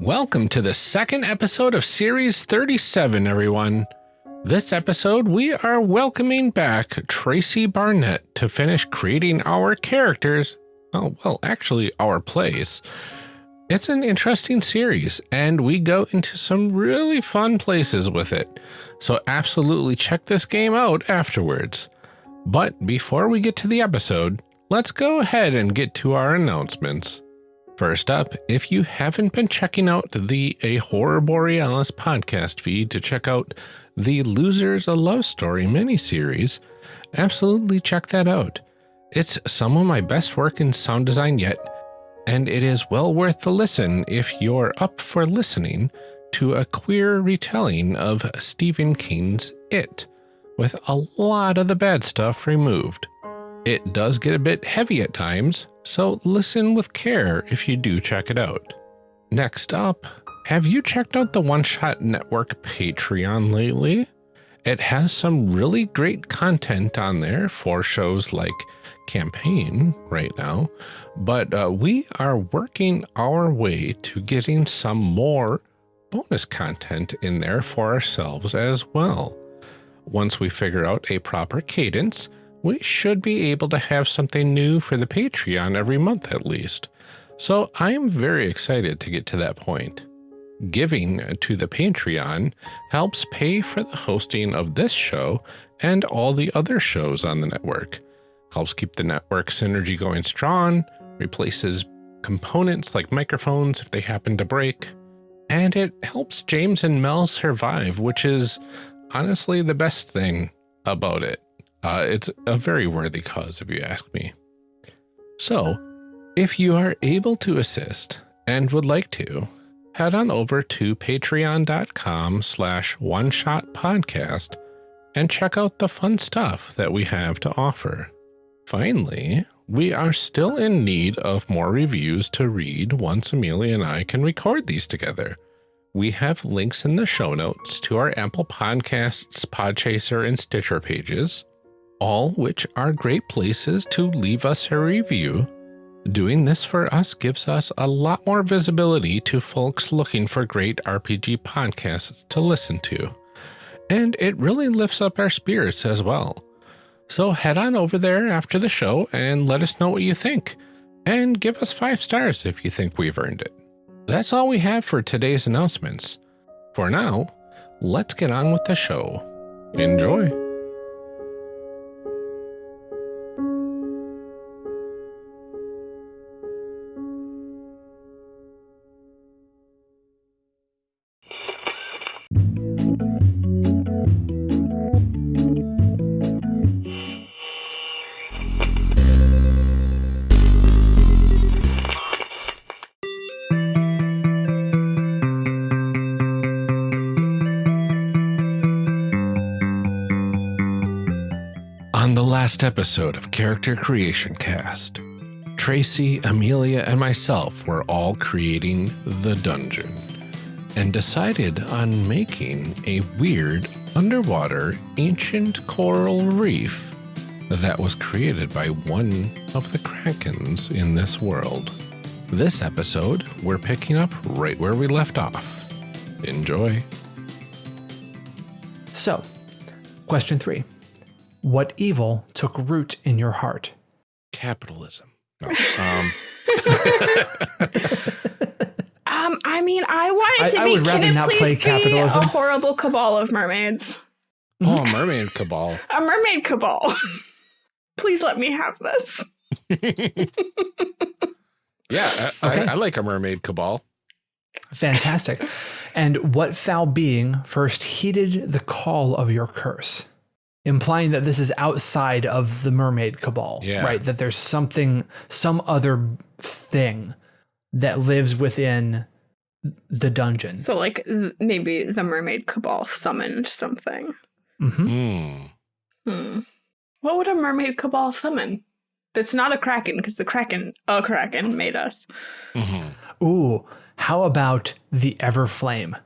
Welcome to the second episode of Series 37, everyone. This episode, we are welcoming back Tracy Barnett to finish creating our characters. Oh, well, actually, our plays. It's an interesting series, and we go into some really fun places with it. So, absolutely check this game out afterwards. But before we get to the episode, let's go ahead and get to our announcements. First up, if you haven't been checking out the A Horror Borealis podcast feed to check out the Losers a Love Story miniseries, absolutely check that out. It's some of my best work in sound design yet, and it is well worth the listen if you're up for listening to a queer retelling of Stephen King's It, with a lot of the bad stuff removed. It does get a bit heavy at times, so listen with care if you do check it out. Next up, have you checked out the One Shot Network Patreon lately? It has some really great content on there for shows like Campaign right now, but uh, we are working our way to getting some more bonus content in there for ourselves as well. Once we figure out a proper cadence, we should be able to have something new for the Patreon every month at least. So I am very excited to get to that point. Giving to the Patreon helps pay for the hosting of this show and all the other shows on the network. Helps keep the network synergy going strong, replaces components like microphones if they happen to break, and it helps James and Mel survive, which is honestly the best thing about it. Uh, it's a very worthy cause, if you ask me. So, if you are able to assist and would like to, head on over to patreon.com slash one shot podcast and check out the fun stuff that we have to offer. Finally, we are still in need of more reviews to read once Amelia and I can record these together. We have links in the show notes to our Apple Podcasts, Podchaser, and Stitcher pages all which are great places to leave us a review. Doing this for us gives us a lot more visibility to folks looking for great RPG podcasts to listen to. And it really lifts up our spirits as well. So head on over there after the show and let us know what you think. And give us five stars if you think we've earned it. That's all we have for today's announcements. For now, let's get on with the show. Enjoy. Last episode of Character Creation Cast, Tracy, Amelia, and myself were all creating the dungeon and decided on making a weird underwater ancient coral reef that was created by one of the krakens in this world. This episode, we're picking up right where we left off. Enjoy. So, question three what evil took root in your heart? Capitalism. No, um. um, I mean, I wanted to I, be. I would rather not play capitalism. a horrible cabal of mermaids? Oh, a mermaid cabal. a mermaid cabal. please let me have this. yeah, I, okay. I, I like a mermaid cabal. Fantastic. and what foul being first heeded the call of your curse? Implying that this is outside of the mermaid cabal, yeah. right? That there's something, some other thing that lives within the dungeon. So, like maybe the mermaid cabal summoned something. Mm-hmm. Mm. Hmm. What would a mermaid cabal summon? That's not a kraken, because the kraken, a kraken, made us. Mm-hmm. Ooh, how about the ever flame?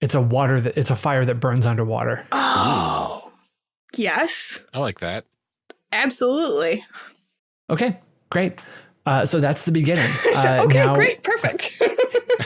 It's a water that it's a fire that burns underwater. Oh. Yes. I like that. Absolutely. Okay, great. Uh, so that's the beginning. uh, okay, now, great, perfect.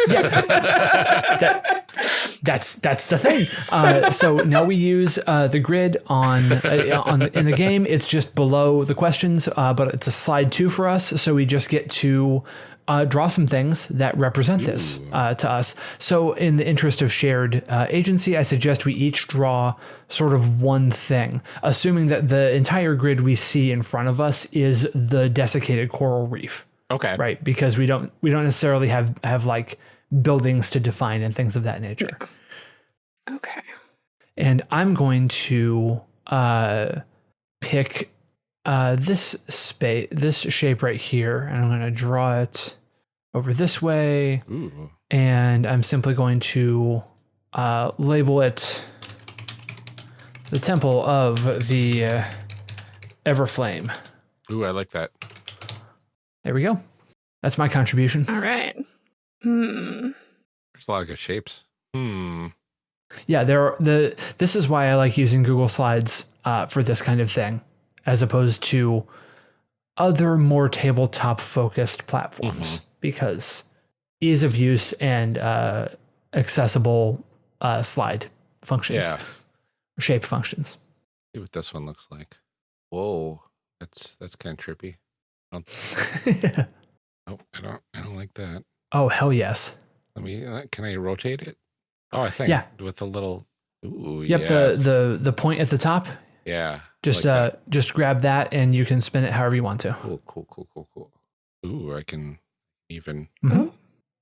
yeah, that, that's that's the thing. Uh, so now we use uh, the grid on uh, on in the game. It's just below the questions, uh, but it's a slide two for us. So we just get to uh, draw some things that represent this uh, to us. So, in the interest of shared uh, agency, I suggest we each draw sort of one thing, assuming that the entire grid we see in front of us is the desiccated coral reef. Okay. Right, because we don't we don't necessarily have have like buildings to define and things of that nature. Okay. And I'm going to uh, pick uh, this space, this shape right here, and I'm going to draw it over this way. Ooh. And I'm simply going to uh, label it the Temple of the uh, Everflame. Ooh, I like that. There we go. That's my contribution. All right. Hmm. There's a lot of good shapes. Hmm. Yeah, there are the. This is why I like using Google Slides uh, for this kind of thing as opposed to other more tabletop focused platforms mm-hmm. because ease of use and uh, accessible uh, slide functions, yeah. shape functions. See what this one looks like. Whoa, that's that's kind of trippy. Yeah. Oh, I don't. I don't like that. Oh hell yes. Let me. Uh, can I rotate it? Oh, I think. Yeah. With the little. Ooh, yep. Yes. The the the point at the top. Yeah. Just like uh, that. just grab that and you can spin it however you want to. Cool, cool, cool, cool, cool. Ooh, I can even mm-hmm.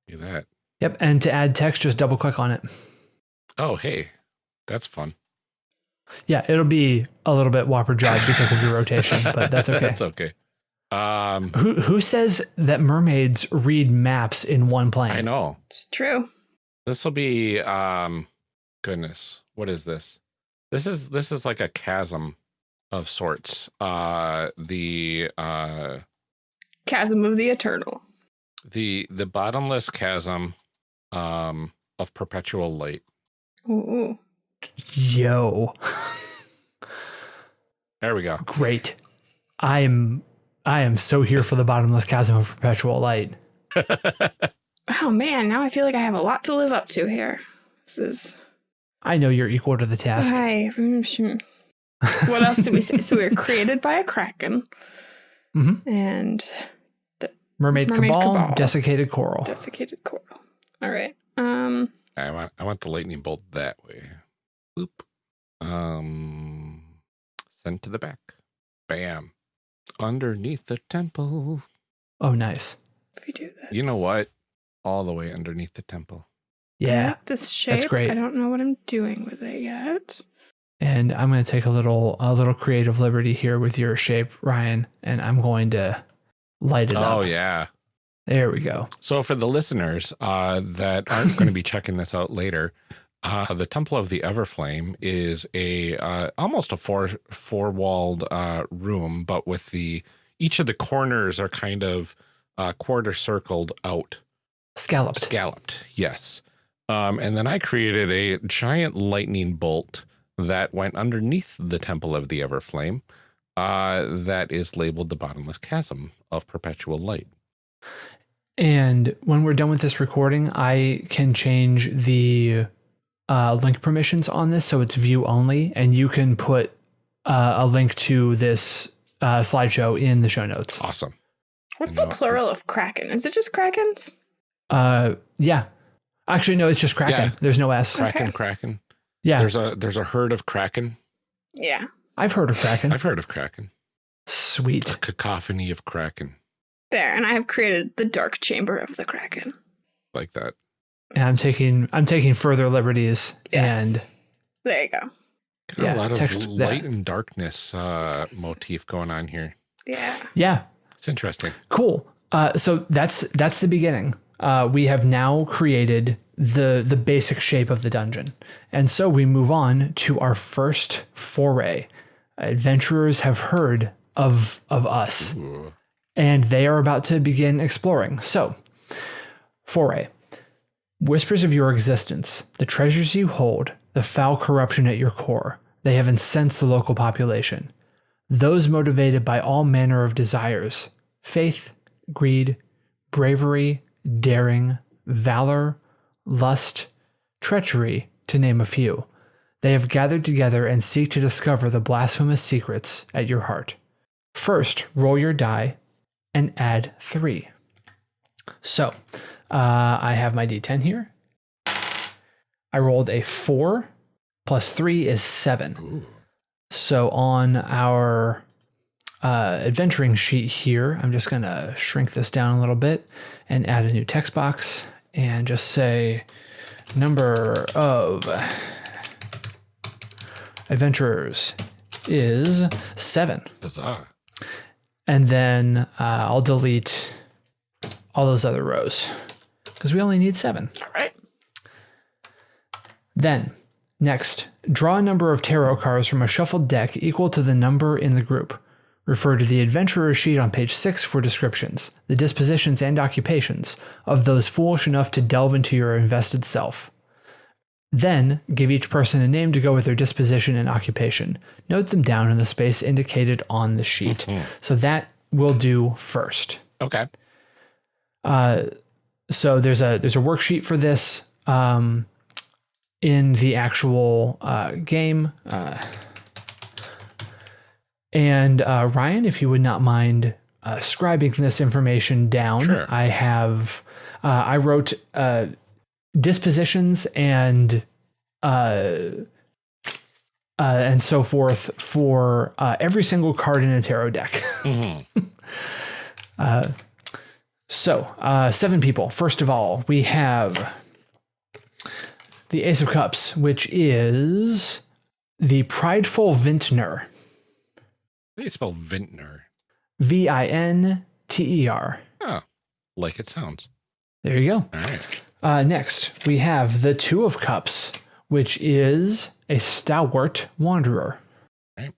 do that. Yep, and to add text, just double click on it. Oh, hey, that's fun. Yeah, it'll be a little bit whopper job because of your rotation, but that's okay. that's okay. Um, who who says that mermaids read maps in one plane? I know it's true. This will be um, goodness. What is this? This is this is like a chasm of sorts. Uh the uh chasm of the eternal. The the bottomless chasm um of perpetual light. Ooh. Yo. there we go. Great. I'm I am so here for the bottomless chasm of perpetual light. oh man, now I feel like I have a lot to live up to here. This is I know you're equal to the task. Hi. what else did we say? So we were created by a kraken, mm-hmm. and the mermaid, mermaid cabal, cabal, desiccated coral. Desiccated coral. All right. Um. I want I want the lightning bolt that way. Boop. Um. Send to the back. Bam. Underneath the temple. Oh, nice. If we do that. You know what? All the way underneath the temple. Yeah. Like this shape. That's great. I don't know what I'm doing with it yet. And I'm going to take a little a little creative liberty here with your shape, Ryan, and I'm going to light it oh, up. Oh yeah. There we go. So for the listeners uh, that aren't going to be checking this out later, uh, the Temple of the Everflame is a uh, almost a four four walled uh, room, but with the each of the corners are kind of uh, quarter circled out, scalloped. Scalloped, yes. Um, and then I created a giant lightning bolt that went underneath the Temple of the Everflame uh, that is labeled the Bottomless Chasm of Perpetual Light. And when we're done with this recording, I can change the uh, link permissions on this so it's view only, and you can put uh, a link to this uh, slideshow in the show notes. Awesome. What's the plural of kraken? Is it just krakens? Uh, yeah, Actually, no, it's just Kraken. Yeah. There's no S. Kraken, okay. Kraken. Yeah. There's a there's a herd of Kraken. Yeah. I've heard of Kraken. I've heard of Kraken. Sweet. A cacophony of Kraken. There, and I have created the dark chamber of the Kraken. Like that. And I'm taking I'm taking further liberties. Yes. And there you go. Got yeah, a lot of light that. and darkness uh, yes. motif going on here. Yeah. Yeah. It's interesting. Cool. Uh, so that's that's the beginning uh, we have now created the the basic shape of the dungeon, and so we move on to our first foray. Adventurers have heard of of us, Ooh. and they are about to begin exploring. So, foray. Whispers of your existence, the treasures you hold, the foul corruption at your core, they have incensed the local population. Those motivated by all manner of desires faith, greed, bravery, daring, valor, lust, treachery, to name a few. They have gathered together and seek to discover the blasphemous secrets at your heart. First, roll your die and add three. So, uh, I have my d10 here. I rolled a four plus three is seven. Ooh. So on our uh, adventuring sheet here, I'm just going to shrink this down a little bit and add a new text box and just say number of adventurers is seven. Bizarre. And then uh, I'll delete all those other rows because we only need seven. All right. Then, next, draw a number of tarot cards from a shuffled deck equal to the number in the group. Refer to the adventurer sheet on page 6 for descriptions, the dispositions and occupations of those foolish enough to delve into your invested self. Then, give each person a name to go with their disposition and occupation. Note them down in the space indicated on the sheet. Mm-hmm. So that will do first. Okay. Uh, so there's a there's a worksheet for this. Um, in the actual uh, game. Uh, and uh, Ryan, if you would not mind uh, scribing this information down, sure. I have uh, I wrote uh, dispositions and and so forth for every single card in a tarot deck. Mm-hmm. so seven people. First of all, we have the Ace of Cups, which is the prideful vintner. How do you spell vintner? V I N T E R. Oh, like it sounds. There you go. All right. Uh, next, we have the Two of Cups, which is a stalwart wanderer. Right.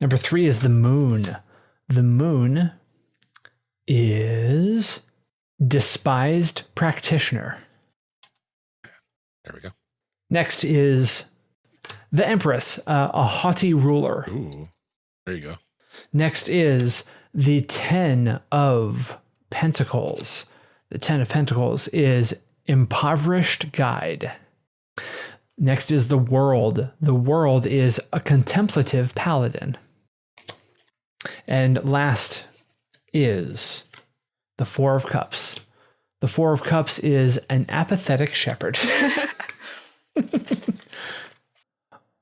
Number three is the Moon. The Moon is despised practitioner. There we go. Next is the Empress, uh, a haughty ruler. Ooh, there you go. Next is the Ten of Pentacles. The Ten of Pentacles is impoverished guide. Next is the World. The World is a contemplative paladin. And last is the Four of Cups. The Four of Cups is an apathetic shepherd.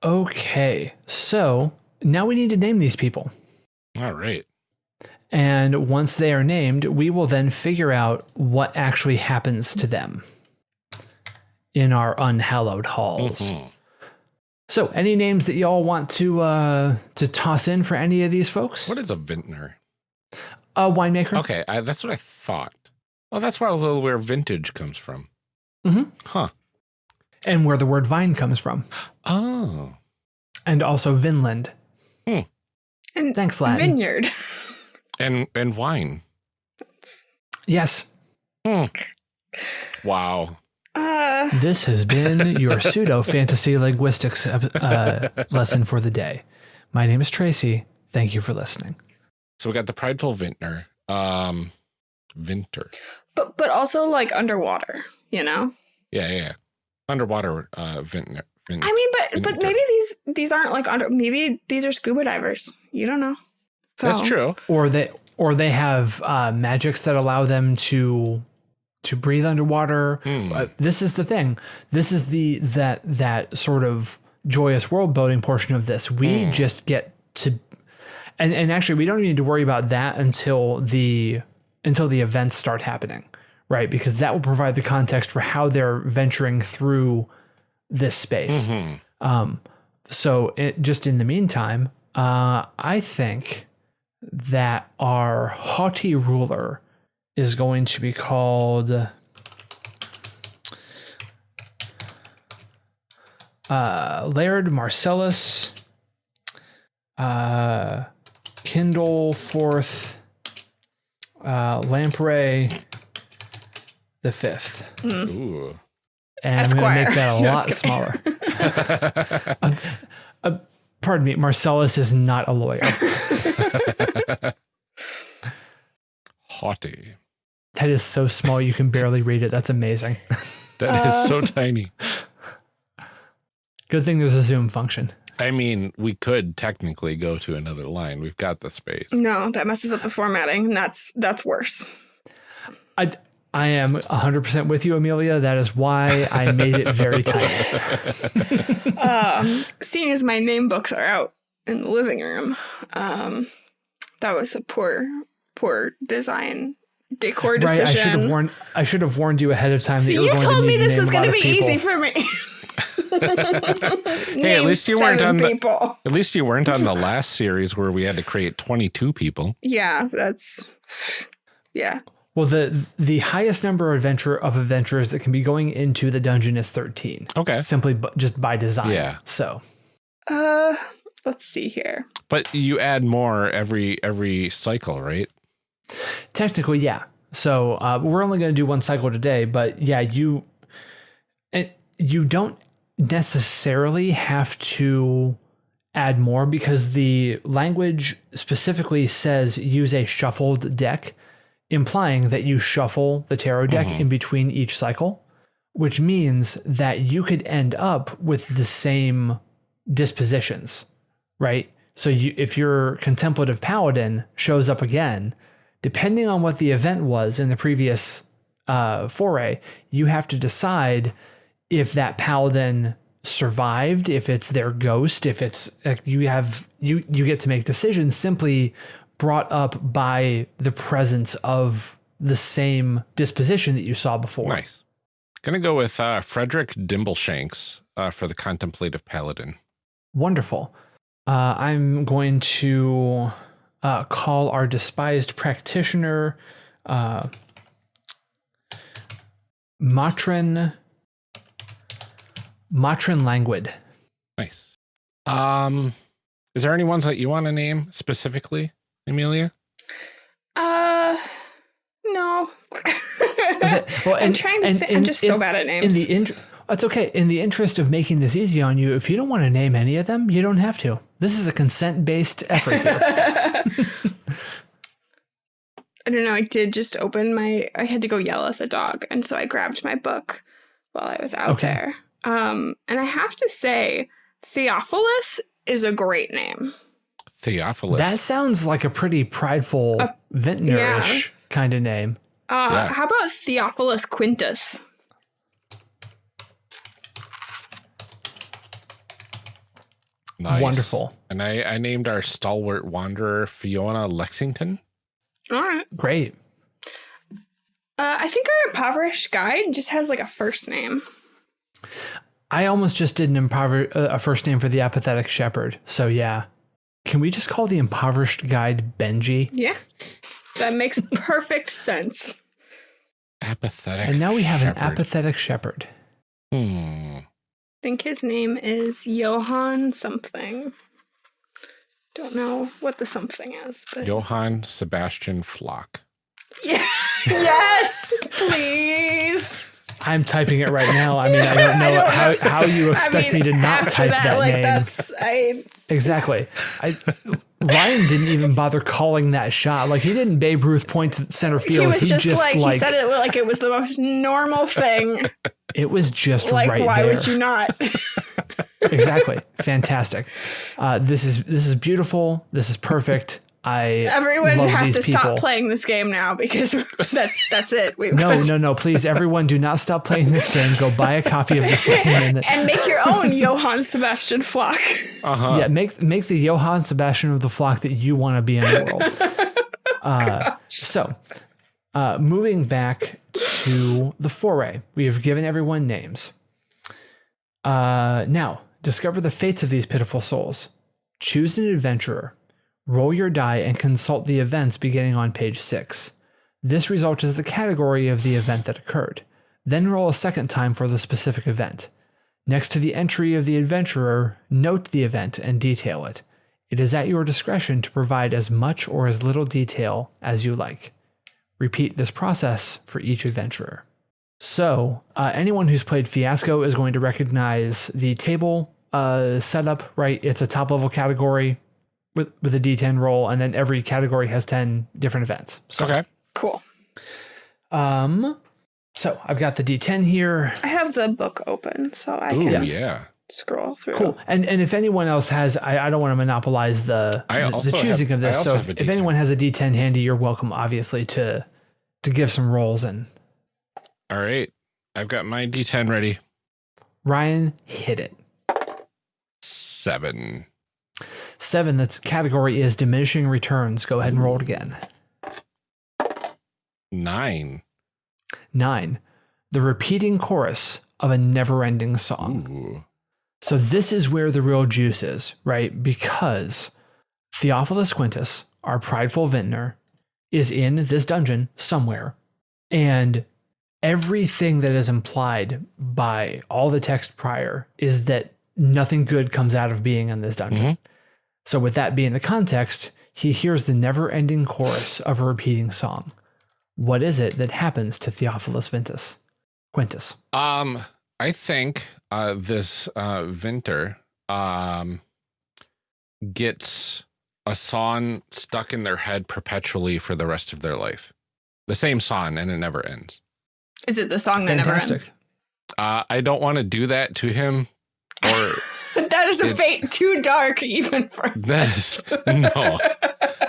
okay, so now we need to name these people. All right. And once they are named, we will then figure out what actually happens to them in our unhallowed halls. Mm-hmm. So, any names that y'all want to uh, to toss in for any of these folks? What is a vintner? A winemaker. Okay, I, that's what I thought. Well, that's where where vintage comes from. Mm-hmm. Huh. And where the word vine comes from. Oh. And also Vinland. Hmm. And Thanks, Latin. Vineyard. and and wine. Yes. Hmm. Wow. Uh, this has been your pseudo fantasy linguistics uh, lesson for the day. My name is Tracy. Thank you for listening. So we got the prideful vintner. Um, Vinter. But but also like underwater, you know? Yeah, yeah. Underwater uh vintner. Vin- I mean, but vintner. but maybe these these aren't like under maybe these are scuba divers. You don't know. So. That's true. Or they or they have uh magics that allow them to to breathe underwater. Mm. Uh, this is the thing. This is the that that sort of joyous world building portion of this. We mm. just get to and and actually we don't need to worry about that until the until the events start happening, right? Because that will provide the context for how they're venturing through this space. Mm-hmm. Um, so, it, just in the meantime, uh, I think that our haughty ruler is going to be called. Uh, Laird Marcellus, uh, Kindleforth uh, Lamprey the fifth. Mm. Ooh. And Esquire. I'm going to make that a no, lot smaller. uh, uh, pardon me, Marcellus is not a lawyer. Haughty. That is so small you can barely read it. That's amazing. That is so tiny. Good thing there's a zoom function. I mean, we could technically go to another line. We've got the space. No, that messes up the formatting, and that's that's worse. I I am 100% with you, Amelia. That is why I made it very tiny. um, seeing as my name books are out in the living room, um, that was a poor, poor design decor decision. Right, I should have warned. I should have warned you ahead of time. that you, you told me this was going to be people. easy for me. hey, at least you weren't on people. the. At least you weren't on the last series where we had to create twenty-two people. Yeah, that's. Yeah. Well, the the highest number of adventure of adventurers that can be going into the dungeon is thirteen. Okay. Simply, just by design. Yeah. So. Uh, let's see here. But you add more every every cycle, right? Technically, yeah. So uh, we're only going to do one cycle today, but yeah, you and you don't necessarily have to add more because the language specifically says use a shuffled deck, implying that you shuffle the tarot deck mm-hmm. in between each cycle, which means that you could end up with the same dispositions, right? So you, if your contemplative paladin shows up again, depending on what the event was in the previous uh, foray, you have to decide if that paladin survived, if it's their ghost, if it's like you have you you get to make decisions simply brought up by the presence of the same disposition that you saw before. Nice. Gonna go with uh, Frederick Dimbleshanks uh, for the contemplative paladin. Wonderful. Uh, I'm going to uh, call our despised practitioner uh, Matrin Matrin Languid. Nice. Um, is there any ones that you want to name specifically, Amelia? Uh, no. well, and, I'm trying to. And, I'm just in, so bad at names. In the in, that's okay. In the interest of making this easy on you, if you don't want to name any of them, you don't have to. This is a consent-based effort here. I don't know. I did just open my. I had to go yell at the dog, and so I grabbed my book while I was out okay. there. Um, and I have to say, Theophilus is a great name. Theophilus. That sounds like a pretty prideful, uh, vintnerish yeah. kind of name. Uh, yeah. How about Theophilus Quintus? Nice. Wonderful. And I, I named our stalwart wanderer Fiona Lexington. All right. Great. Uh, I think our impoverished guide just has like a first name. I almost just did an impover- uh, a first name for the apathetic shepherd. So yeah. Can we just call the impoverished guide Benji? Yeah. That makes perfect sense. Apathetic. And now we have shepherd. an apathetic shepherd. Hmm. I think his name is Johann something. Don't know what the something is, but Johann Sebastian Flock. Yeah. yes, please. I'm typing it right now. I mean, I don't know, I don't how, how you expect I mean, me to not type that, that like, name. That's, I, exactly. I, Ryan didn't even bother calling that shot. Like he didn't Babe Ruth point to center field. He was he just, just like, like, he said it like it was the most normal thing. It was just like, right why there. would you not? exactly. Fantastic. Uh, this is this is beautiful. This is perfect. I everyone has to people. stop playing this game now because that's that's it. We've no, no, no! Please, everyone, do not stop playing this game. Go buy a copy of this game and, and make your own Johann Sebastian Flock. Uh-huh. Yeah, make make the Johann Sebastian of the flock that you want to be in the world. Uh, so, uh, moving back to the foray, we have given everyone names. Uh, now, discover the fates of these pitiful souls. Choose an adventurer Roll your die and consult the events beginning on page 6. This result is the category of the event that occurred. Then roll a second time for the specific event. Next to the entry of the adventurer, note the event and detail it. It is at your discretion to provide as much or as little detail as you like. Repeat this process for each adventurer. So, uh, anyone who's played Fiasco is going to recognize the table uh, setup, right? It's a top level category with with a D10 roll, and then every category has 10 different events. So, okay, cool. Um, so I've got the D10 here. I have the book open, so I Ooh, can yeah. scroll through. Cool. And and if anyone else has, I, I don't want to monopolize the I the, the choosing have- of this. So if, if anyone has a D10 handy, you're welcome, obviously, to to give some rolls. And All right. I've got my D10 ready. Ryan hit it. Seven. Seven. That's category is diminishing returns. Go ahead and roll it again. Nine. Nine. The repeating chorus of a never-ending song. Ooh. So this is where the real juice is, right? Because Theophilus Quintus, our prideful vintner, is in this dungeon somewhere. And everything that is implied by all the text prior is that nothing good comes out of being in this dungeon. Mhm. So with that being the context, he hears the never-ending chorus of a repeating song. What is it that happens to Theophilus Ventus? Quintus. Um, I think uh, this uh, Vinter um, gets a song stuck in their head perpetually for the rest of their life. The same song, and it never ends. Is it the song that never ends? Uh, I don't want to do that to him, or that is a It- fate too dark even for that is no.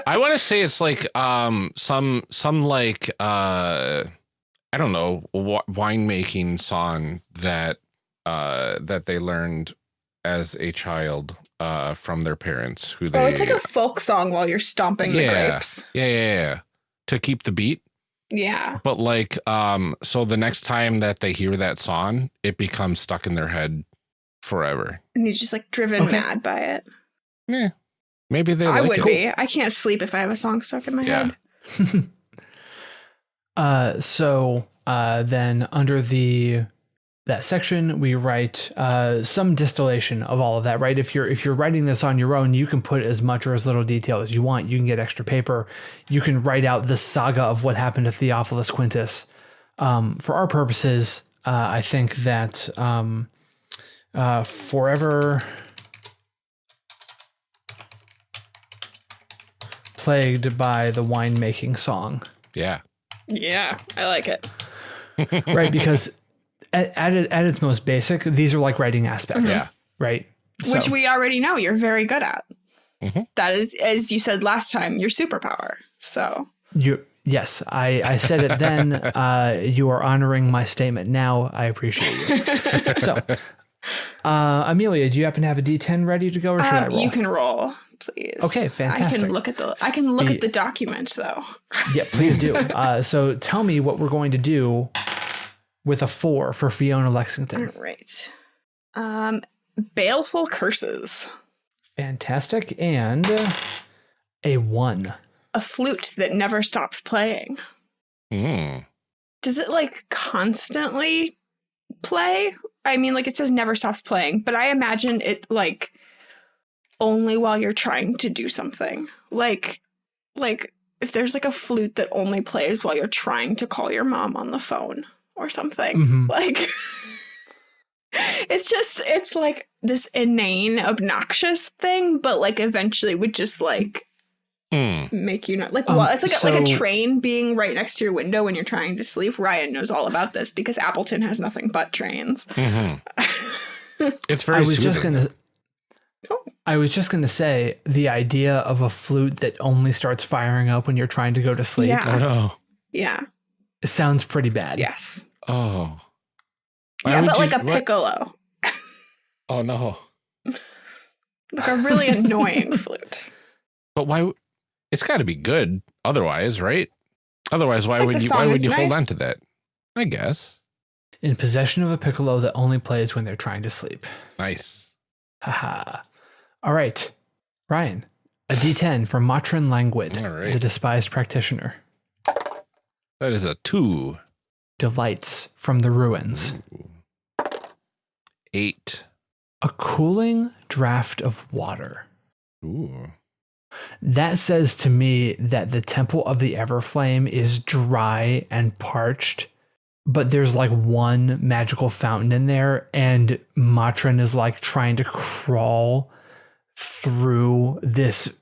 I want to say it's like um some some like uh I don't know winemaking song that uh that they learned as a child uh from their parents who they Oh, it's like a folk song while you're stomping the Yeah. grapes. yeah, yeah yeah to keep the beat Yeah. but like um so the next time that they hear that song it becomes stuck in their head forever And he's just like driven Okay. mad by it. yeah maybe they I like would it. be. I can't sleep if I have a song stuck in my Yeah. head. uh, so uh, then under the that section we write uh, some distillation of all of that right if you're if you're writing this on your own you can put as much or as little detail as you want you can get extra paper you can write out the saga of what happened to theophilus quintus um, for our purposes uh, i think that um, uh, forever plagued by the winemaking song yeah Yeah, I like it. right because at, at, it- at its most basic these are like writing aspects Yeah. right Which we already know you're very good at. Mhm. That is, as you said last time, your superpower. So you yes i i said it then uh you are honoring my statement now i appreciate you so uh amelia do you happen to have a d10 ready to go or should i um, roll you can roll, please. Okay, fantastic. I can look at the I can look The- at the document though. yeah please do uh so tell me what we're going to do with a four for fiona lexington All right. Um, baleful curses. fantastic and uh, a one A flute that never stops playing. Mm. Does it like constantly play? I mean, like it says never stops playing, but I imagine it like only while you're trying to do something. Like, like if there's like a flute that only plays while you're trying to call your mom on the phone or something. Mhm. Like, it's just, it's like this inane, obnoxious thing, but like eventually would just like Hmm. make you not like Um, well it's like a, like a train being right next to your window when you're trying to sleep ryan knows all about this because appleton has nothing but trains Mhm. It's very I was just gonna. Oh. I was just gonna say the idea of a flute that only starts firing up when you're trying to go to sleep Yeah. Oh no. yeah sounds pretty bad. yes Oh. Why yeah would but you- like a what? piccolo Oh no. like a really annoying flute But why? W- It's got to be good. Otherwise, right? Otherwise, why Like would you? Why would is you hold on to that? I guess. In possession of a piccolo that only plays when they're trying to sleep. Nice. Haha. All right, Ryan, a D10 for Matrin Languid, All right. the despised practitioner. That is a two. Delights from the ruins. Eight. A cooling draft of water. Ooh. That says to me that the Temple of the Everflame is dry and parched, but there's like one magical fountain in there, and Matrin is like trying to crawl through this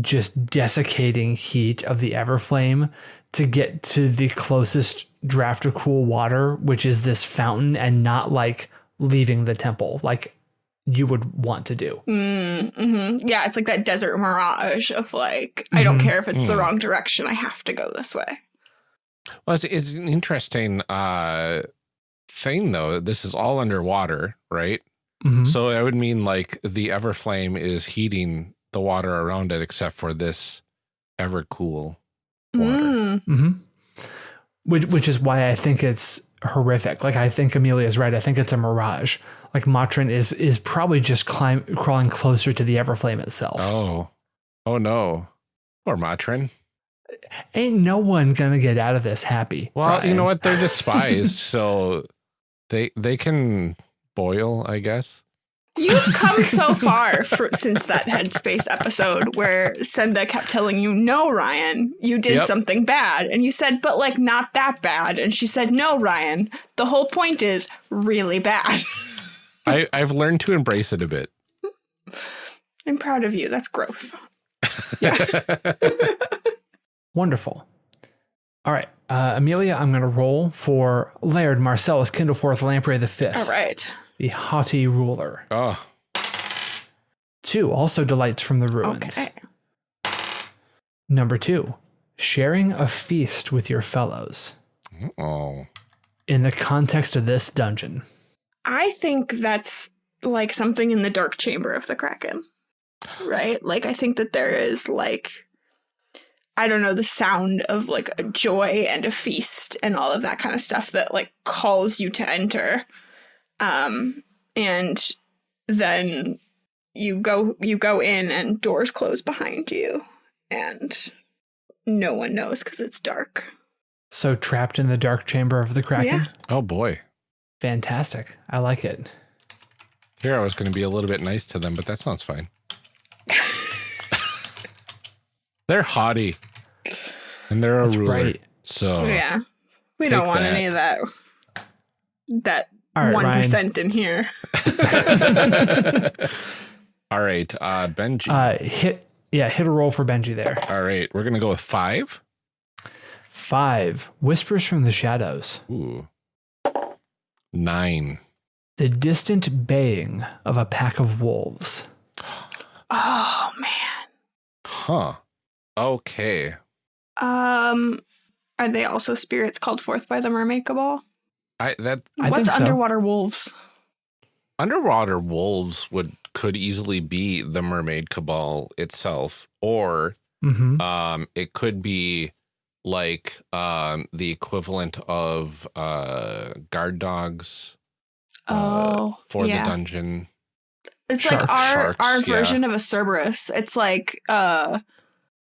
just desiccating heat of the Everflame to get to the closest draft of cool water, which is this fountain, and not like leaving the temple. Like you would want to do. Mm, mm-hmm. Yeah, it's like that desert mirage of like, mm-hmm. I don't mm-hmm. care if it's mm. the wrong direction, I have to go this way. Well, it's, it's an interesting uh, thing, though. This is all underwater, right? Mm-hmm. So I would mean like the Everflame is heating the water around it, except for this ever cool water. Mm. Mm-hmm. Which, which is why I think it's horrific. Like I think Amelia is right. I think it's a mirage. Like Matrin is is probably just climb crawling closer to the Everflame itself. Oh, oh no, or Matrin. Ain't no one gonna get out of this happy. Well, Ryan. you know what? They're despised, so they they can boil, I guess. You've come so far for, since that Headspace episode where Senda kept telling you, no, Ryan, you did yep. something bad. And you said, but like not that bad. And she said, no, Ryan, the whole point is really bad. I, I've learned to embrace it a bit. I'm proud of you. That's growth. Yeah. Wonderful. All right. Uh, Amelia, I'm going to roll for Laird Marcellus Kindleforth Lamprey the Fifth. All right the haughty ruler. Oh. Two, also delights from the ruins. Okay. Number two, sharing a feast with your fellows. Oh. In the context of this dungeon. I think that's like something in the dark chamber of the Kraken. Right? Like, I think that there is like, I don't know, the sound of like a joy and a feast and all of that kind of stuff that like calls you to enter. Um, and then you go you go in and doors close behind you and no one knows because it's dark. So trapped in the dark chamber of the Kraken? Yeah. Oh boy. Fantastic. I like it. Here I was going to be a little bit nice to them, but that sounds fine. they're haughty. And they're a That's ruler. Right. So Yeah. We don't want that. any of that that one right, in here. All right, uh, Benji. Uh, hit yeah, hit a roll for Benji there. All right, we're gonna go with five. Five whispers from the shadows. Ooh, nine. The distant baying of a pack of wolves. Oh man. Huh. Okay. Um, are they also spirits called forth by the mermaid cabal? I that I what's underwater so. wolves? Underwater wolves would could easily be the mermaid cabal itself, or mm-hmm. um, it could be like um, the equivalent of uh, guard dogs. Uh, oh, for yeah. the dungeon. It's Sharks. like our Sharks, our version yeah. of a Cerberus. It's like uh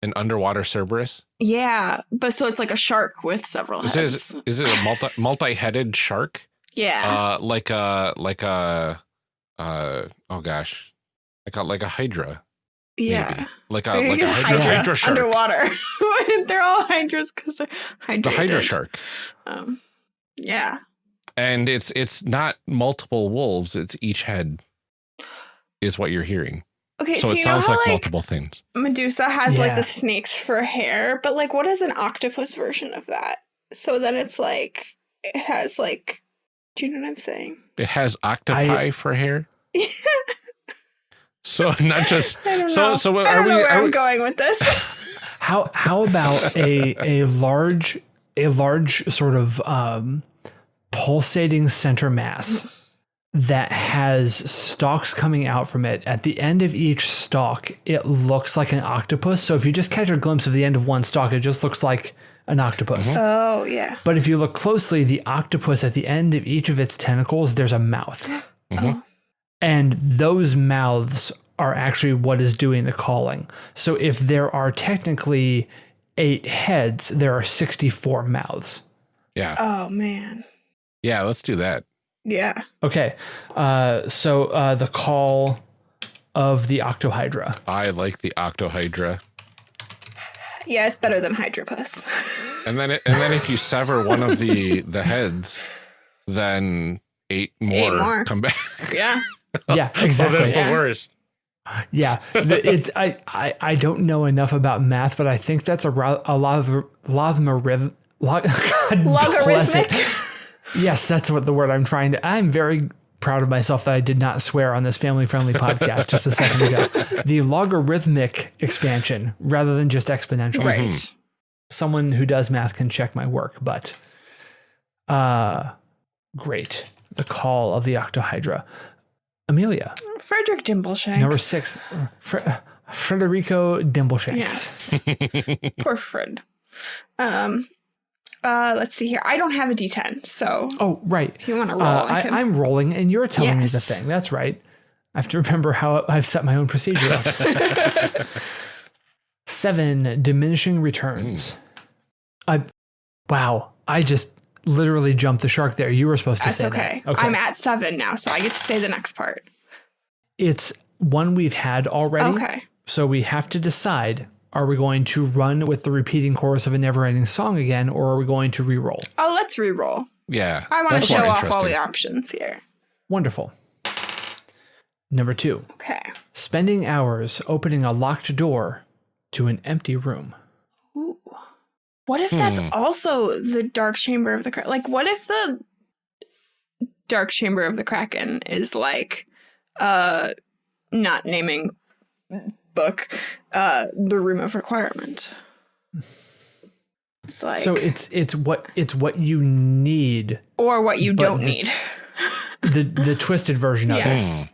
an underwater Cerberus. Yeah, but so it's like a shark with several is heads. It, is it a multi multi headed shark? Yeah. Uh, like a like a uh oh gosh, like a like a hydra. Yeah. Maybe. Like a like a hydra, hydra, hydra shark underwater. they're all hydras because they're hydrated. The hydra shark. Um, yeah. And it's it's not multiple wolves. It's each head. Is what you're hearing. Okay, so, so it sounds how, like, like, multiple things. Medusa has yeah. like the snakes for hair, but like what is an octopus version of that? So then it's like it has like do you know what I'm saying? It has octopi I, for hair? so not just so so are I don't we know where I'm we, going with this. how how about a a large a large sort of um pulsating center mass that has stalks coming out from it. At the end of each stalk, it looks like an octopus. So if you just catch a glimpse of the end of one stalk, it just looks like an octopus. Mm-hmm. Oh, yeah. But if you look closely, the octopus at the end of each of its tentacles, there's a mouth. Mm-hmm. Oh. And those mouths are actually what is doing the calling. So if there are technically eight heads, there are 64 mouths. Yeah. Oh, man. Yeah, let's do that. Yeah. Okay. Uh, so uh, the call of the octohydra. I like the octohydra. Yeah, it's better than hydropus. and then, it, and then if you sever one of the the heads, then eight more, eight more. come back. Yeah. yeah. Exactly. oh, that's yeah. the worst. Yeah, it's I, I I don't know enough about math, but I think that's a, a lot of logarith Log- Logarithmic. yes, that's what the word I'm trying to. I'm very proud of myself that I did not swear on this family friendly podcast just a second ago. The logarithmic expansion rather than just exponential. Right. Someone who does math can check my work, but uh great. The call of the octohydra. Amelia. Frederick Dimbleshanks. Number six. Fre- Frederico Dimbleshanks. Yes. Poor Fred. Um uh, let's see here. I don't have a D10, so. Oh, right. If you want to roll, uh, I I, am rolling, and you're telling yes. me the thing. That's right. I have to remember how I've set my own procedure. Seven diminishing returns. Mm. I, wow. I just literally jumped the shark there. You were supposed to That's say okay. that. Okay. I'm at seven now, so I get to say the next part. It's one we've had already. Okay. So we have to decide are we going to run with the repeating chorus of a never ending song again, or are we going to re-roll? Oh, let's re-roll. Yeah. I want to show off all the options here. Wonderful. Number two. Okay. Spending hours opening a locked door to an empty room. Ooh. What if that's hmm. also the dark chamber of the Kraken? Like, what if the dark chamber of the Kraken is like, uh, not naming book, uh, the room of requirement? It's like, so it's it's what it's what you need, or what you don't the, need. the the twisted version of yes. it.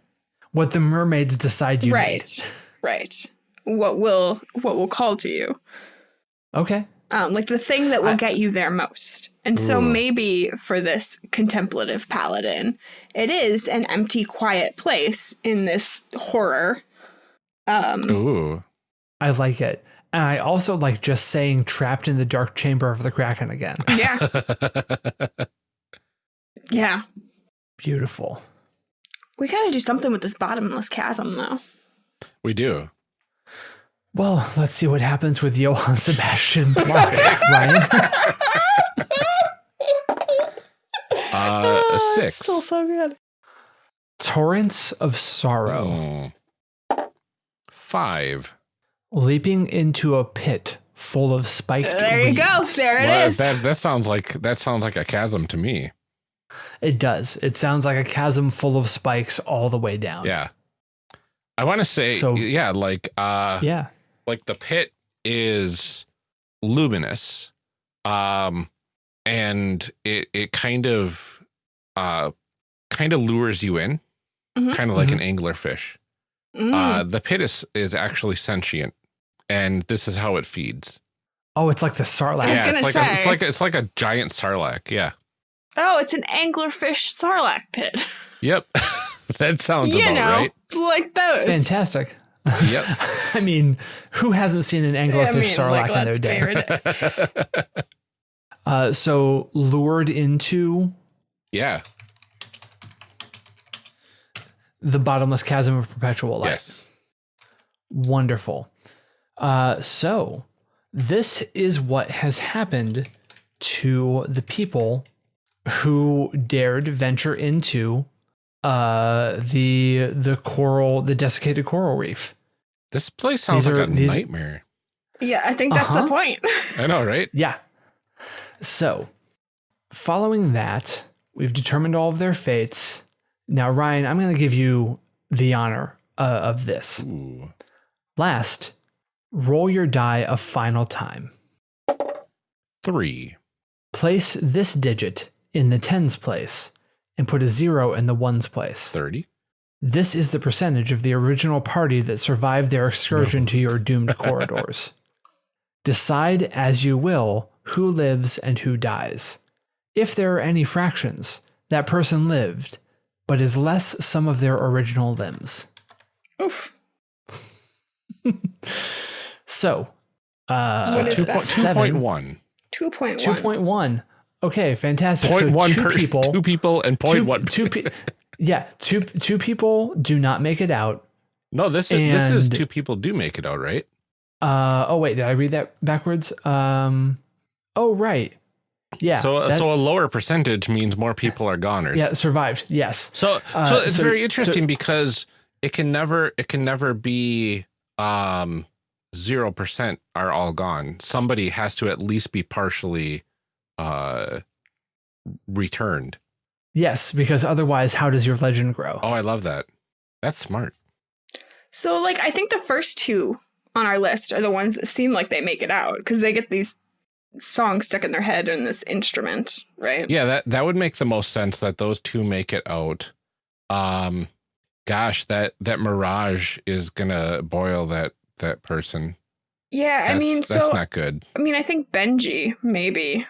What the mermaids decide you right. need. Right. What will what will call to you? Okay. Um, like the thing that will I, get you there most. And ooh. so maybe for this contemplative paladin, it is an empty, quiet place in this horror. Um, ooh. I like it. And I also like just saying trapped in the dark chamber of the Kraken again. Yeah. yeah. Beautiful. We got to do something with this bottomless chasm, though. We do. Well, let's see what happens with Johann Sebastian Bach, Ryan. uh, a six. Still so good. Torrents of Sorrow. Oh. Five leaping into a pit full of spiked. There you go. There it well, is. That that sounds like that sounds like a chasm to me. It does. It sounds like a chasm full of spikes all the way down. Yeah. I want to say so, yeah, like uh yeah. Like the pit is luminous. Um and it it kind of uh kind of lures you in. Mm-hmm. Kind of like mm-hmm. an anglerfish. Mm. Uh the pit is is actually sentient and this is how it feeds. Oh, it's like the sarlacc. Yeah, it's like, a, it's like a, it's like a giant sarlacc. Yeah. Oh, it's an anglerfish sarlacc pit. Yep, that sounds you about know, right. Like those. Fantastic. Yep. I mean, who hasn't seen an anglerfish I mean, sarlacc like, in their day? uh, so lured into. Yeah. The bottomless chasm of perpetual life. Yes. Wonderful. Uh, so, this is what has happened to the people who dared venture into uh, the the coral, the desiccated coral reef. This place sounds these like are, a these, nightmare. Yeah, I think that's uh-huh. the point. I know, right? Yeah. So, following that, we've determined all of their fates. Now, Ryan, I'm going to give you the honor uh, of this. Ooh. Last, Roll your die a final time. Three. Place this digit in the tens place and put a zero in the ones place. 30. This is the percentage of the original party that survived their excursion no. to your doomed corridors. Decide as you will who lives and who dies. If there are any fractions, that person lived, but is less some of their original limbs. Oof. So, uh, so 2.1. 2.1. 2.1. Okay, fantastic. Point so one two per, people, two people, and point two, one. Two pe- yeah, two two people do not make it out. No, this is and, this is two people do make it out, right? Uh oh, wait, did I read that backwards? Um, oh right, yeah. So that, so a lower percentage means more people are goners. Yeah, survived. Yes. So uh, so it's so, very interesting so, because it can never it can never be um 0% are all gone. Somebody has to at least be partially uh returned. Yes, because otherwise, how does your legend grow? Oh, I love that. That's smart. So, like, I think the first two on our list are the ones that seem like they make it out because they get these songs stuck in their head and this instrument, right? Yeah, that that would make the most sense that those two make it out. Um, gosh, that that mirage is gonna boil that that person. Yeah, That's, I mean, so that's so not good. I mean, I think Benji maybe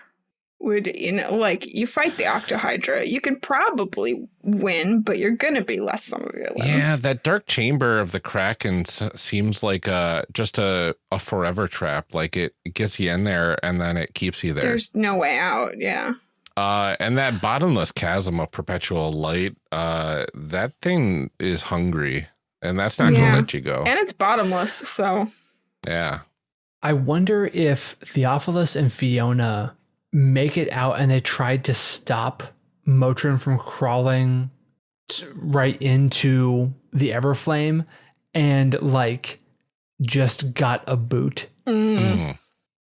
would you know like you fight the octohydra you could probably win but you're gonna be less some of your limbs Yeah, that dark chamber of the Kraken s- seems like a just a a forever trap. Like it, it gets you in there and then it keeps you there. there's no way out yeah Uh, and that bottomless chasm of perpetual light, uh, that thing is hungry, and that's not Yeah. gonna let you go. and it's bottomless so yeah. I wonder if Theophilus and Fiona make it out and they tried to stop Motrin from crawling t- right into the Everflame and like just got a boot mm. Mm.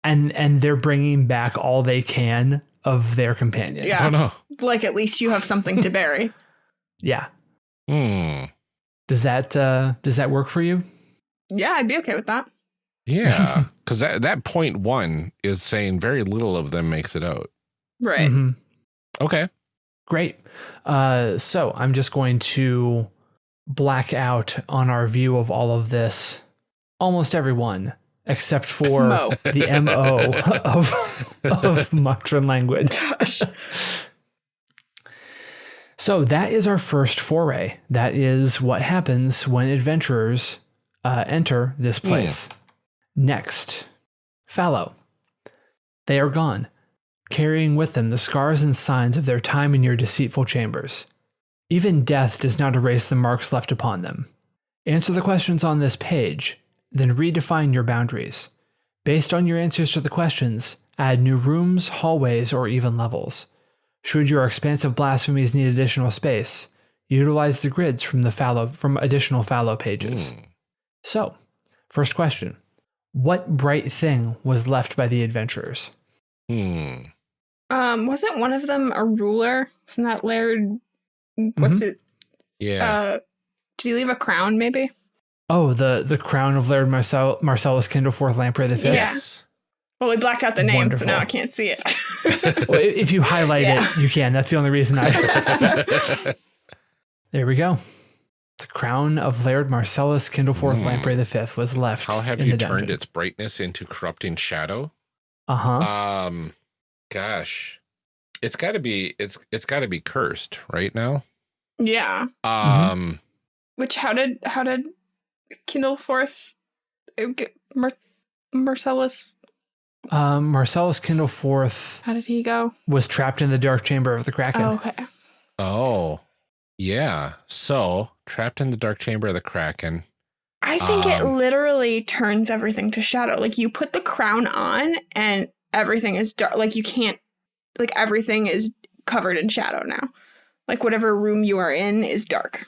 and and they're bringing back all they can of their companion. Yeah. Oh no. like at least you have something to bury Yeah. Hmm. Does that uh does that work for you? yeah i'd be okay with that Yeah, because that that point one is saying very little of them makes it out. right Mhm. Okay. Great. Uh, so I'm just going to black out on our view of all of this, almost everyone, except for Mo. the MO of, of Motrin language. gosh So that is our first foray. That is what happens when adventurers uh, enter this place. Next, fallow. They are gone, carrying with them the scars and signs of their time in your deceitful chambers. Even death does not erase the marks left upon them. Answer the questions on this page, then redefine your boundaries. Based on your answers to the questions, add new rooms, hallways, or even levels. Should your expansive blasphemies need additional space, utilize the grids from the fallow from additional fallow pages. Hmm. So, first question. What bright thing was left by the adventurers? Hmm. um wasn't one of them a ruler wasn't that laird what's it Yeah. uh did he leave a crown maybe Oh, the the crown of Laird Marcel, Marcellus Kindleforth Lamprey the Fifth. Yeah. well we blacked out the name so now i can't see it Well, if you highlight Yeah. it, you can. That's the only reason I. there we go. The crown of Laird Marcellus Kindleforth Hmm. Lamprey the Fifth was left. How have in you the turned dungeon. its brightness into corrupting shadow? Uh huh. Um, gosh, it's got to be it's it's got to be cursed right now. yeah Um, which how did how did Kindleforth uh, get Mar- marcellus Um, Marcellus Kindleforth how did he go was trapped in the dark chamber of the Kraken. oh, okay oh, yeah. So trapped in the dark chamber of the Kraken. I think it Um, literally turns everything to shadow. Like you put the crown on and everything is dark. Like you can't, like everything is covered in shadow now. Like whatever room you are in is dark.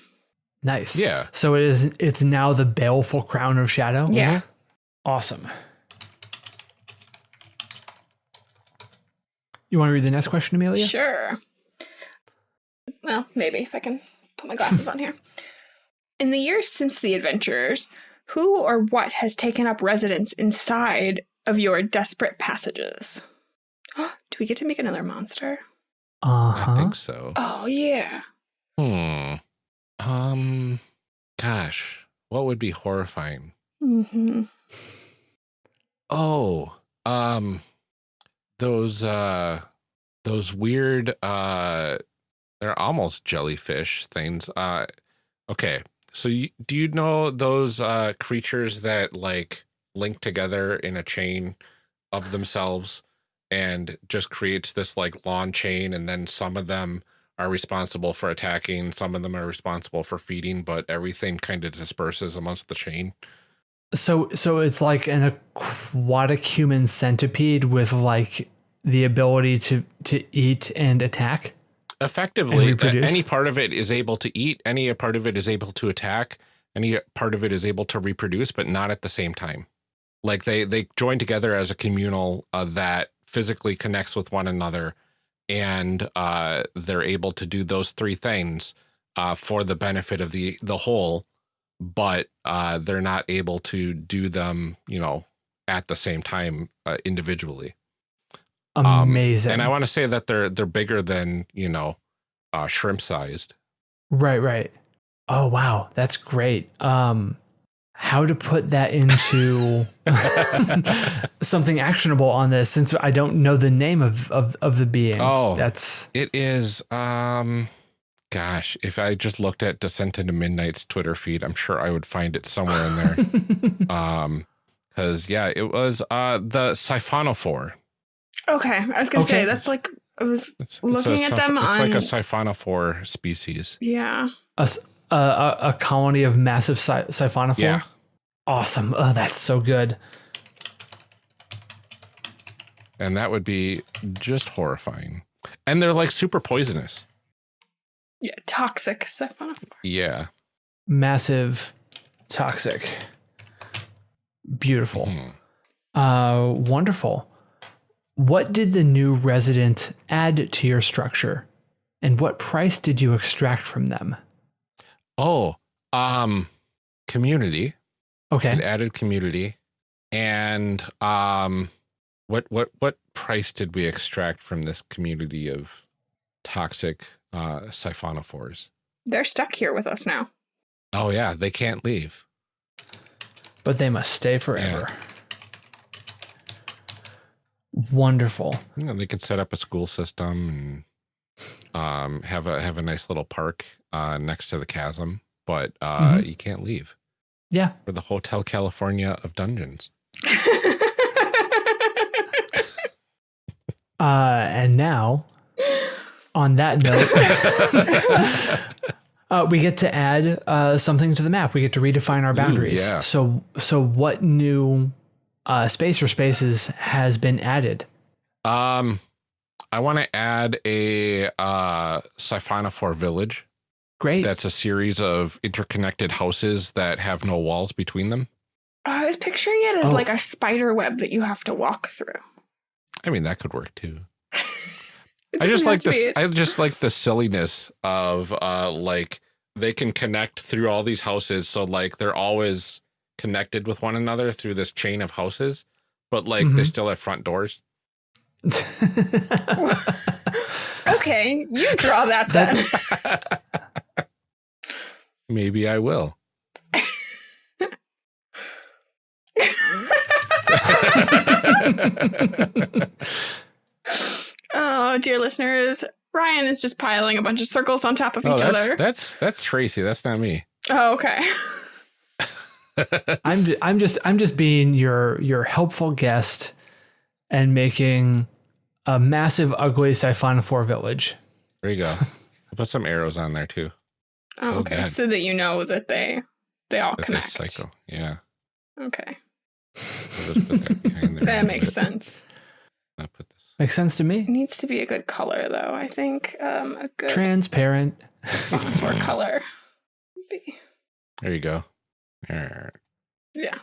Nice. Yeah. So it is. It's now the baleful crown of shadow. Yeah. Awesome. You want to read the next question, Amelia? Sure. Well, maybe if I can put my glasses on here. In the years since the adventurers, who or what has taken up residence inside of your desperate passages? Do we get to make another monster? Uh I think so. Oh, yeah. Hmm. Um. Gosh, what would be horrifying? hmm Oh, um, those uh, those weird uh, they're almost jellyfish things. Uh, okay. So you, do you know those uh creatures that like link together in a chain of themselves and just creates this like lawn chain and then some of them are responsible for attacking, some of them are responsible for feeding, but everything kind of disperses amongst the chain. So so it's like an aquatic human centipede with like the ability to to eat and attack. Effectively any part of it is able to eat any part of it is able to attack any part of it is able to reproduce but not at the same time like they they join together as a communal uh, that physically connects with one another and uh, they're able to do those three things uh, for the benefit of the the whole, but uh, they're not able to do them, you know, at the same time uh, individually. Amazing. Um, and I want to say that they're they're bigger than you know, uh, shrimp sized. Right, right. Oh wow, that's great. Um, how to put that into something actionable on this since I don't know the name of, of, of the being. Oh, that's it is. Um, gosh, if I just looked at Descent into Midnight's Twitter feed, I'm sure I would find it somewhere in there. um, because yeah, it was uh the siphonophore. Okay, I was gonna okay. say that's like I was it's, looking it's at them. It's on, like a siphonophore species. Yeah. A, a, a colony of massive si- siphonophore. Yeah. Awesome. Oh, that's so good. And that would be just horrifying. And they're like super poisonous. Yeah, toxic siphonophore. Yeah. Massive, toxic. Beautiful. Mm-hmm. Uh, wonderful. What did the new resident add to your structure? And what price did you extract from them? Oh, um, community. Okay. It added community. And um what what what price did we extract from this community of toxic uh siphonophores? They're stuck here with us now. Oh yeah, they can't leave. But they must stay forever. Yeah. Wonderful. You know, they could set up a school system and um have a have a nice little park uh next to the chasm, but uh mm-hmm. you can't leave. Yeah. For the Hotel California of dungeons. uh, and now, on that note, uh, we get to add uh, something to the map. We get to redefine our boundaries. Ooh, yeah. So, so what new uh, space or spaces has been added? Um, I want to add a uh, Siphonophore village. Great. That's a series of interconnected houses that have no walls between them. I was picturing it as oh. like a spider web that you have to walk through. I mean, that could work too. I just like this. I just like the silliness of uh like they can connect through all these houses, so like they're always connected with one another through this chain of houses, but like mm-hmm. they still have front doors. okay, you draw that then. Maybe I will. oh, dear listeners, Ryan is just piling a bunch of circles on top of oh, each that's, other. That's that's Tracy. That's not me. Oh, okay. I'm I'm just I'm just being your your helpful guest and making a massive ugly siphonophore village. There you go. I'll put some arrows on there too. Oh, okay. So that you know that they they all that connect. Cycle. Yeah. Okay. that, that makes sense. I put this. Makes sense to me. It needs to be a good color though. I think um, a good transparent for color. There you go. All right. Yeah.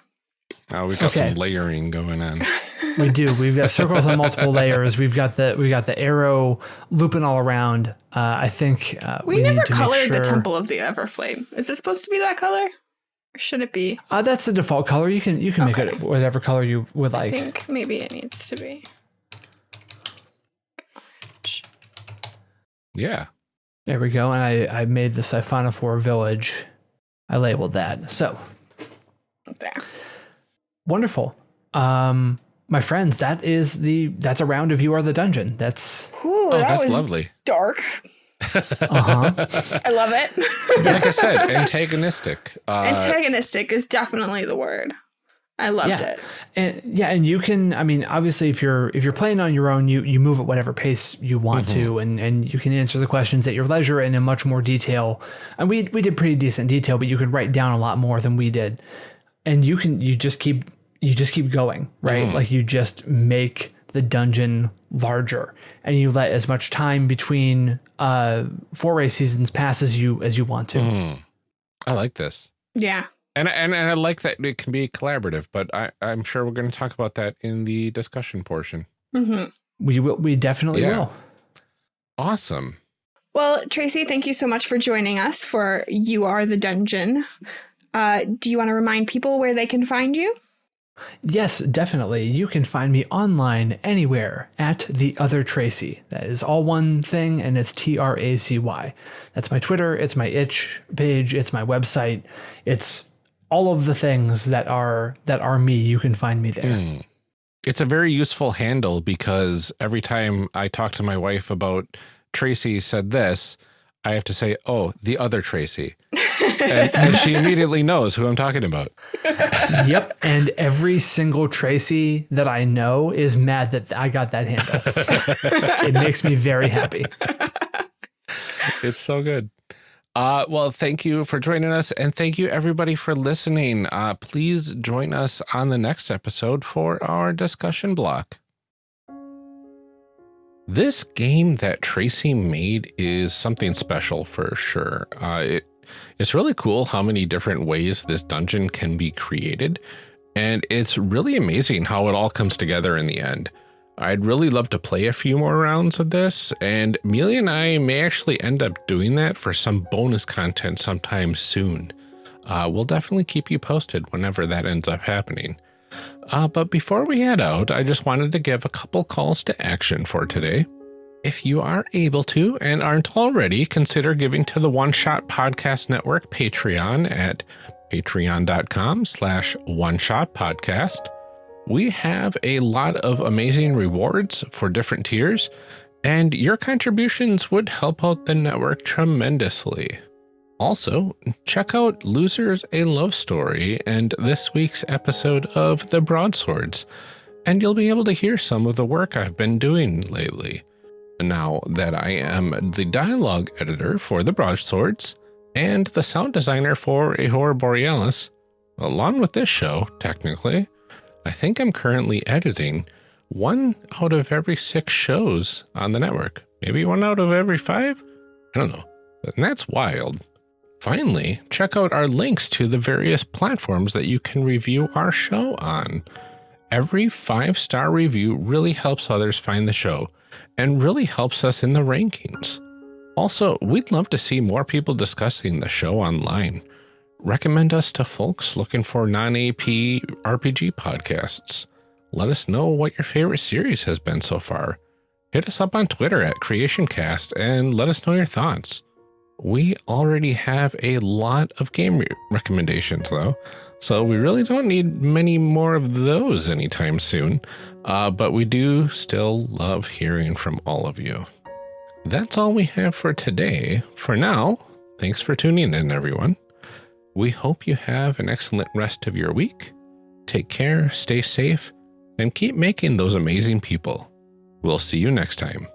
Oh, we've got okay. some layering going on. we do. We've got circles on multiple layers. We've got the we got the arrow looping all around. Uh, I think uh, we, we, never colored sure... the Temple of the Everflame. Is it supposed to be that color? Or should it be? Uh, that's the default color. You can you can okay. make it whatever color you would like. I think maybe it needs to be. Yeah. There we go. And I, I made the Siphonophore village. I labeled that. So there. Wonderful. Um, my friends, that is the that's a round of you are the dungeon. That's Ooh, oh, that that's lovely. Dark. uh-huh. I love it. like I said, antagonistic. Uh, antagonistic is definitely the word. I loved yeah. it. And yeah, and you can I mean, obviously if you're if you're playing on your own, you you move at whatever pace you want mm-hmm. to and and you can answer the questions at your leisure and in much more detail. And we we did pretty decent detail, but you could write down a lot more than we did. And you can you just keep you just keep going, right? Mm. Like you just make the dungeon larger and you let as much time between uh foray seasons pass as you as you want to. Mm. I like this. Yeah. And, and and I like that it can be collaborative, but I, I'm sure we're going to talk about that in the discussion portion. Mm-hmm. We will. We definitely yeah. will. Awesome. Well, Tracy, thank you so much for joining us for You Are the Dungeon. Uh, do you want to remind people where they can find you? Yes, definitely. You can find me online anywhere at the other Tracy. That is all one thing, and it's T R A C Y. That's my Twitter. It's my itch page. It's my website. It's all of the things that are that are me. You can find me there. Mm. It's a very useful handle because every time I talk to my wife about Tracy said this, I have to say, oh, the other Tracy. and, and, she immediately knows who I'm talking about. yep. And every single Tracy that I know is mad that I got that handle. it makes me very happy. It's so good. Uh, well, thank you for joining us. And thank you, everybody, for listening. Uh, please join us on the next episode for our discussion block. This game that Tracy made is something special for sure. Uh, it, it's really cool how many different ways this dungeon can be created. And it's really amazing how it all comes together in the end. I'd really love to play a few more rounds of this, and Amelia and I may actually end up doing that for some bonus content sometime soon. Uh, we'll definitely keep you posted whenever that ends up happening. Uh, but before we head out, I just wanted to give a couple calls to action for today. If you are able to and aren't already, consider giving to the One Shot Podcast Network Patreon at patreon.com slash one shot podcast we have a lot of amazing rewards for different tiers, and your contributions would help out the network tremendously. Also, check out Losers A Love Story and this week's episode of The Broadswords, and you'll be able to hear some of the work I've been doing lately. Now that I am the dialogue editor for The Broadswords and the sound designer for Ahura Borealis, along with this show, technically, I think I'm currently editing one out of every six shows on the network. Maybe one out of every five? I don't know. And that's wild. Finally, check out our links to the various platforms that you can review our show on. Every five star review really helps others find the show and really helps us in the rankings. Also, we'd love to see more people discussing the show online recommend us to folks looking for non-AP RPG podcasts. Let us know what your favorite series has been so far. Hit us up on Twitter at CreationCast and let us know your thoughts. We already have a lot of game re recommendations though, so we really don't need many more of those anytime soon, uh, but we do still love hearing from all of you. That's all we have for today. For now, thanks for tuning in, everyone. We hope you have an excellent rest of your week. Take care, stay safe, and keep making those amazing people. We'll see you next time.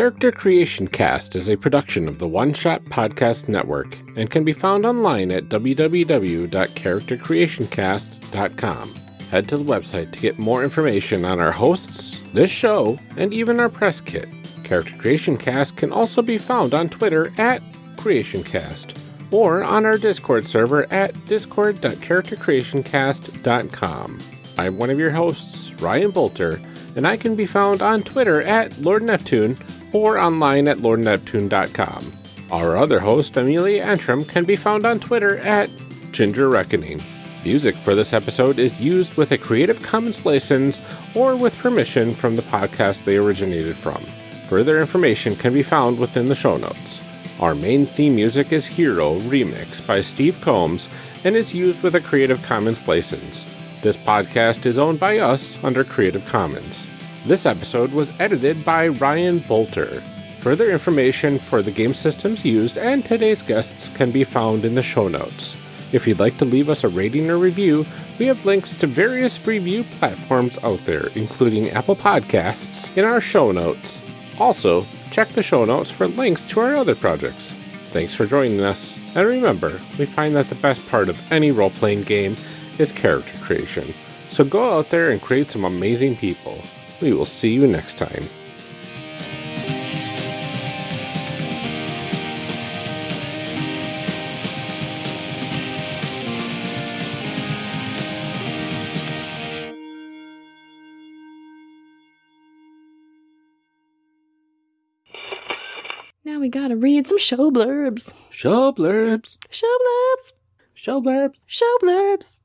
Character Creation Cast is a production of the One Shot Podcast Network and can be found online at www.charactercreationcast.com. Head to the website to get more information on our hosts, this show, and even our press kit. Character Creation Cast can also be found on Twitter at CreationCast or on our Discord server at discord.charactercreationcast.com. I'm one of your hosts, Ryan Boelter, and I can be found on Twitter at Lord Neptune or online at lordneptune.com. Our other host, Amelia Antrim, can be found on Twitter at Ginger Reckoning. Music for this episode is used with a Creative Commons license or with permission from the podcast they originated from. Further information can be found within the show notes. Our main theme music is Hero Remix by Steve Combs and is used with a Creative Commons license. This podcast is owned by us under Creative Commons. This episode was edited by Ryan Boelter. Further information for the game systems used and today's guests can be found in the show notes. If you'd like to leave us a rating or review, we have links to various review platforms out there, including Apple Podcasts, in our show notes. Also, check the show notes for links to our other projects. Thanks for joining us. And remember, we find that the best part of any role playing game is character creation. So go out there and create some amazing people. We will see you next time. Now we gotta read some show blurbs. Show blurbs. Show blurbs. Show blurbs. Show blurbs.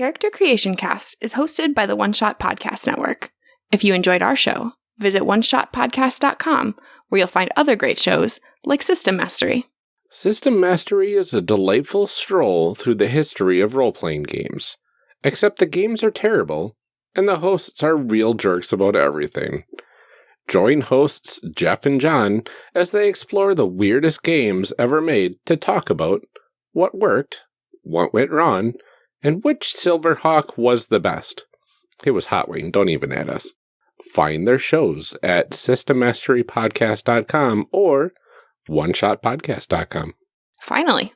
Character Creation Cast is hosted by the One Shot Podcast Network. If you enjoyed our show, visit oneshotpodcast.com where you'll find other great shows like System Mastery. System Mastery is a delightful stroll through the history of role playing games. Except the games are terrible, and the hosts are real jerks about everything. Join hosts Jeff and John as they explore the weirdest games ever made to talk about what worked, what went wrong, and which Silverhawk was the best. It was Hot Wing, don't even add us. Find their shows at systemmasterypodcast.com or oneshotpodcast.com. Finally,